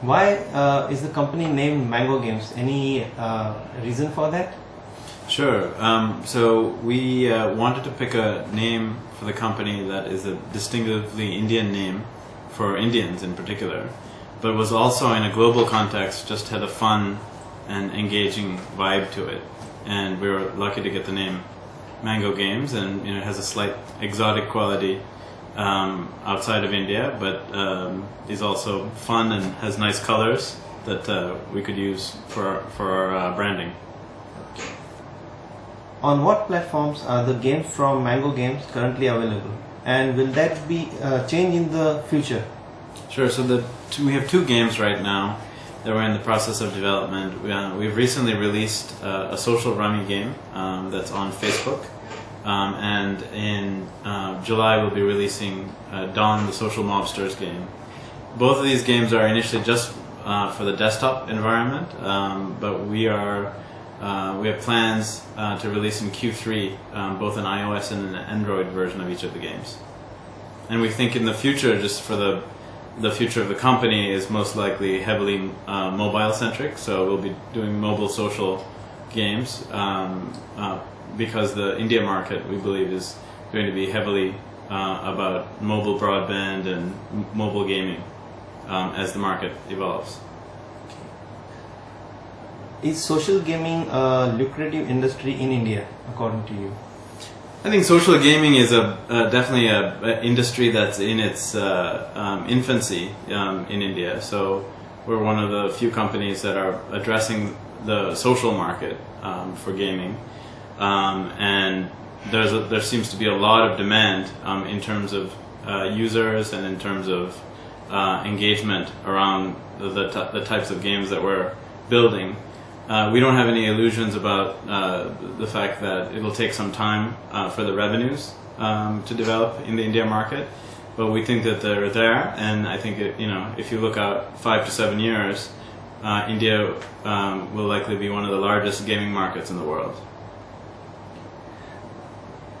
Why uh, is the company named Mango Games? Any uh, reason for that? Sure. Um, so we uh, wanted to pick a name for the company that is a distinctively Indian name for Indians in particular, but was also in a global context just had a fun and engaging vibe to it. And we were lucky to get the name Mango Games, and you know, it has a slight exotic quality um, outside of India, but um, is also fun and has nice colors that uh, we could use for for our uh, branding. On what platforms are the games from Mango Games currently available? And will that be uh, change in the future? Sure. So the two, we have two games right now that we're in the process of development. We, uh, we've recently released uh, a social rummy game um, that's on Facebook. Um, and in uh, July we'll be releasing uh, Don, the Social Mobsters game. Both of these games are initially just uh, for the desktop environment, um, but we are uh, we have plans uh, to release in Q3 um, both an iOS and an Android version of each of the games. And we think in the future, just for the the future of the company is most likely heavily uh, mobile centric. So we'll be doing mobile social games um, uh, because the India market we believe is going to be heavily uh, about mobile broadband and m- mobile gaming um, as the market evolves. Is social gaming a lucrative industry in India, according to you? I think social gaming is a uh, definitely a, a industry that's in its uh, um, infancy um, in India. So we're one of the few companies that are addressing the social market um, for gaming, um, and there's a, there seems to be a lot of demand um, in terms of uh, users and in terms of uh, engagement around the, the, the types of games that we're building. Uh, we don't have any illusions about uh, the fact that it'll take some time uh, for the revenues um, to develop in the India market, but we think that they're there, and I think it, you know if you look out five to seven years, uh, India um, will likely be one of the largest gaming markets in the world.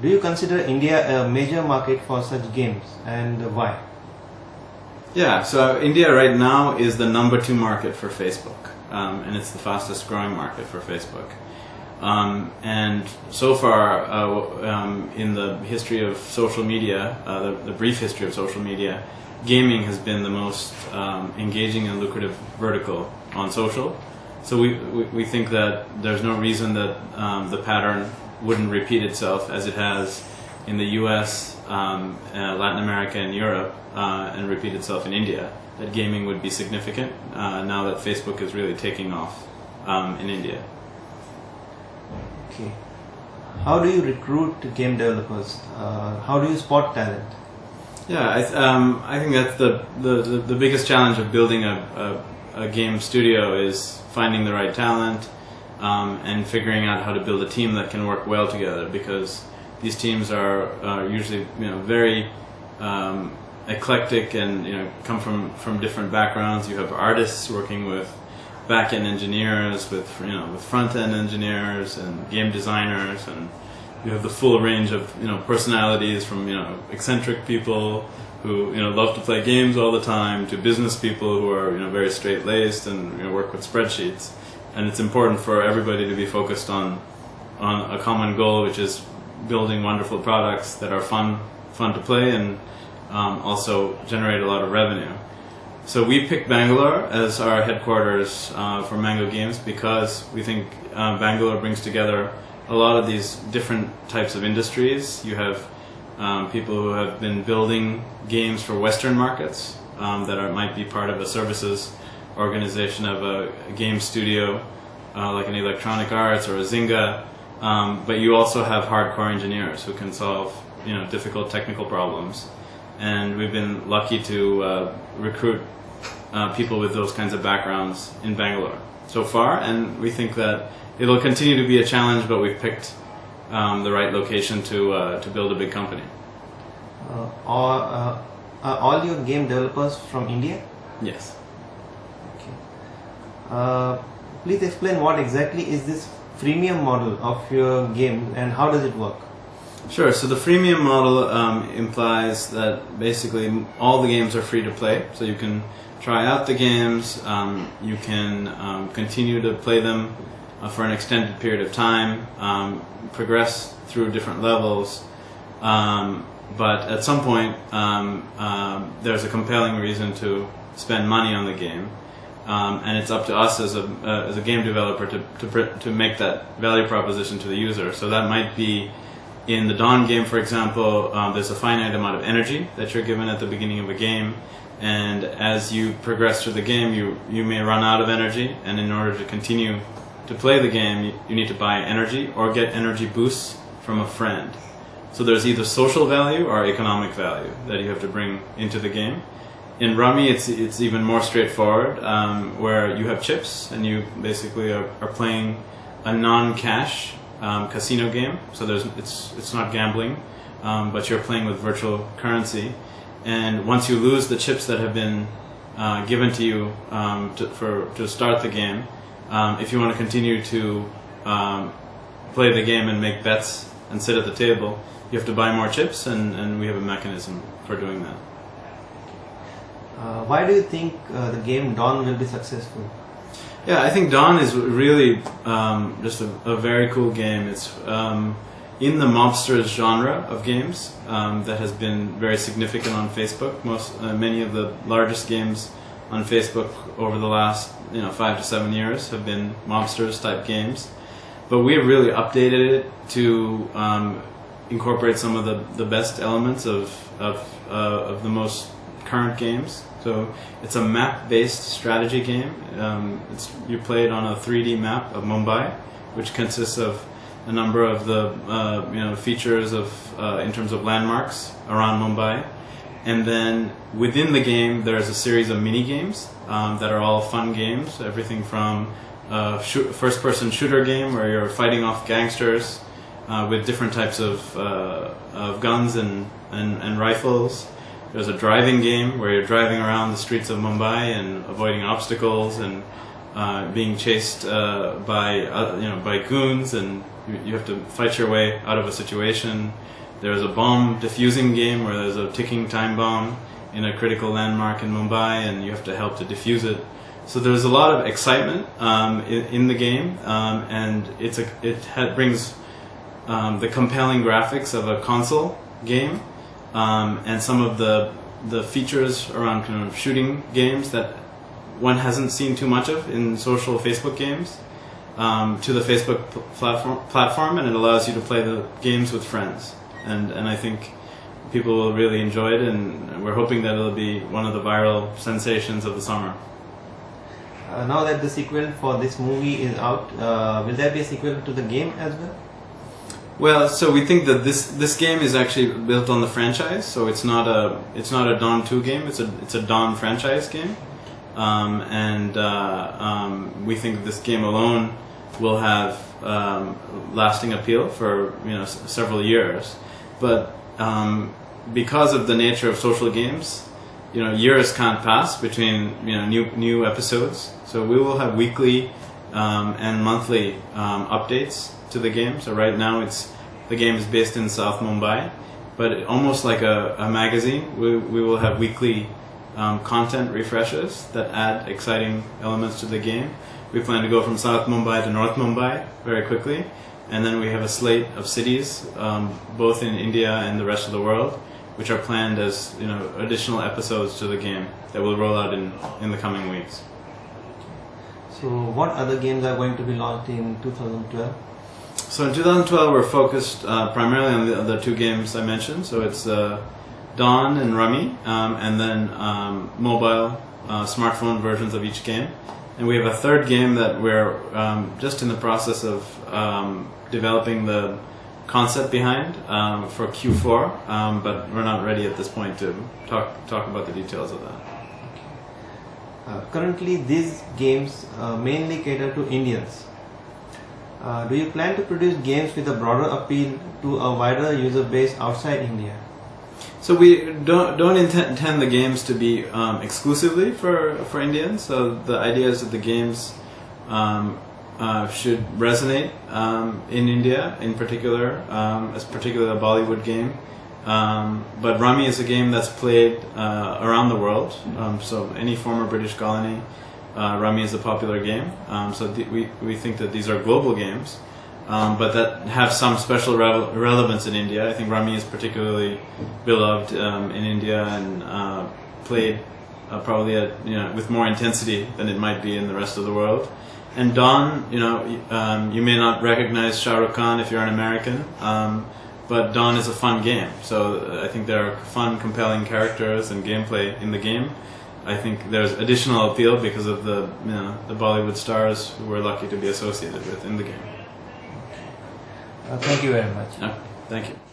Do you consider India a major market for such games, and why? Yeah, so India right now is the number two market for Facebook, um, and it's the fastest growing market for Facebook. Um, and so far, uh, um, in the history of social media, uh, the, the, brief history of social media, gaming has been the most um, engaging and lucrative vertical on social. So we, we, we think that there's no reason that um, the pattern wouldn't repeat itself as it has in the US, um, uh, Latin America, and Europe, uh, and repeat itself in India. That gaming would be significant uh, now that Facebook is really taking off um, in India. Okay. How do you recruit game developers? Uh, how do you spot talent? Yeah, I, um, I think that's the, the, the, the, biggest challenge of building a, a, a, game studio is finding the right talent um, and figuring out how to build a team that can work well together because these teams are, are usually you know very um, eclectic and you know come from, from different backgrounds. You have artists working with back-end engineers, with you know with front-end engineers and game designers, and you have the full range of you know personalities from you know eccentric people who you know love to play games all the time to business people who are you know very straight-laced and you know, work with spreadsheets. And it's important for everybody to be focused on on a common goal, which is building wonderful products that are fun fun to play and um, also generate a lot of revenue. So we picked Bangalore as our headquarters uh, for Mango Games because we think uh, Bangalore brings together a lot of these different types of industries. You have um, people who have been building games for Western markets um, that are, might be part of a services organization of a, a game studio uh, like an Electronic Arts or a Zynga. Um, but you also have hardcore engineers who can solve you know difficult technical problems and we've been lucky to uh, recruit uh, people with those kinds of backgrounds in Bangalore so far, and we think that it'll continue to be a challenge, but we've picked um, the right location to uh, to build a big company. Uh, are, uh, are all your game developers from India? Yes. Okay. Uh, please explain what exactly is this freemium model of your game and how does it work? Sure. So the freemium model um, implies that basically all the games are free to play. So you can try out the games. Um, you can um, continue to play them uh, for an extended period of time, um, progress through different levels. Um, but at some point, um, um, there's a compelling reason to spend money on the game. And it's up to us as a, uh, as a game developer to, to, to make that value proposition to the user. So that might be in the Don game, for example, um, there's a finite amount of energy that you're given at the beginning of a game. And as you progress through the game, you, you may run out of energy. And in order to continue to play the game, you, you need to buy energy or get energy boosts from a friend. So there's either social value or economic value that you have to bring into the game. In Rummy, it's it's even more straightforward, um, where you have chips and you basically are, are playing a non-cash um, casino game. So there's it's it's not gambling, um, but you're playing with virtual currency. And once you lose the chips that have been uh, given to you um, to, for to start the game, um, if you want to continue to um, play the game and make bets and sit at the table, you have to buy more chips, and, and we have a mechanism for doing that. Uh, why do you think uh, the game Don will be successful? Yeah, I think Don is really um, just a, a, very cool game. It's um, in the mobsters genre of games um, that has been very significant on Facebook. Most uh, many of the largest games on Facebook over the last you know five to seven years have been mobsters type games, but we have really updated it to um, incorporate some of the, the best elements of of, uh, of the most current games. So it's a map-based strategy game. Um, it's you play it on a 3D map of Mumbai, which consists of a number of the uh, you know features of uh, in terms of landmarks around Mumbai, and then within the game there's a series of mini games um, that are all fun games. Everything from a shoot, first-person shooter game where you're fighting off gangsters uh, with different types of, uh, of guns and, and, and rifles. There's a driving game where you're driving around the streets of Mumbai and avoiding obstacles and uh, being chased uh, by uh, you know by goons and you, have to fight your way out of a situation. There's a bomb defusing game where there's a ticking time bomb in a critical landmark in Mumbai and you have to help to defuse it. So there's a lot of excitement um, in, in, the game um, and it's a, it ha- brings um, the compelling graphics of a console game um, and some of the the features around kind of shooting games that one hasn't seen too much of in social Facebook games um, to the Facebook platform platform, and it allows you to play the games with friends. And and I think people will really enjoy it, and we're hoping that it'll be one of the viral sensations of the summer. Uh, now that the sequel for this movie is out, uh, will there be a sequel to the game as well? Well, so we think that this this game is actually built on the franchise, so it's not a it's not a Don two game. It's a it's a Don franchise game, um, and uh, um, we think this game alone will have um, lasting appeal for you know s- several years. But um, because of the nature of social games, you know years can't pass between you know new new episodes. So we will have weekly um, and monthly um, updates to the game. So right now it's the game is based in South Mumbai, but almost like a, a magazine, we, we will have weekly um, content refreshes that add exciting elements to the game. We plan to go from South Mumbai to North Mumbai very quickly, and then we have a slate of cities, um, both in India and the rest of the world, which are planned as you know additional episodes to the game that will roll out in in the coming weeks. So, what other games are going to be launched in 2012? So in 2012, we're focused uh, primarily on the, two games I mentioned. So it's uh, Don and Rummy, um, and then um, mobile, uh, smartphone versions of each game. And we have a third game that we're um, just in the process of um, developing the concept behind um, for Q4, um, but we're not ready at this point to talk talk about the details of that. Uh, currently, these games uh, mainly cater to Indians. Uh, do you plan to produce games with a broader appeal to a wider user base outside India? So we don't don't intend the games to be um, exclusively for for Indians. So the idea is that the games um, uh, should resonate um, in India, in particular, um, as particularly a Bollywood game, Um, but Rummy is a game that's played uh, around the world. Um, so any former British colony, uh, Rummy is a popular game. Um, so th- we we think that these are global games, um, but that have some special revel- relevance in India. I think Rummy is particularly beloved um, in India and uh, played uh, probably at, you know with more intensity than it might be in the rest of the world. And Don, you know, um, you may not recognize Shah Rukh Khan if you're an American, um, but Don is a fun game. So uh, I think there are fun, compelling characters and gameplay in the game. I think there's additional appeal because of the you know the Bollywood stars who we're lucky to be associated with in the game. Uh, thank you very much. Thank you.